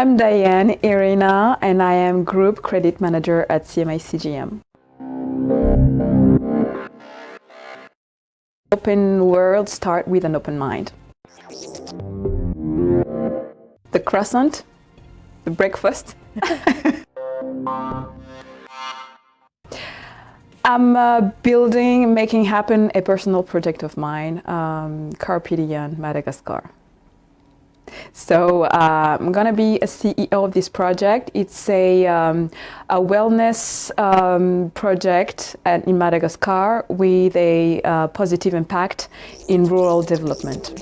I'm Diane Irina and I am Group Credit Manager at CMA CGM. Open world start with an open mind. The croissant, the breakfast. I'm uh, building, making happen a personal project of mine, um, Madagascar. So uh, I'm going to be a CEO of this project. It's a, um, a wellness um, project at, in Madagascar with a uh, positive impact in rural development.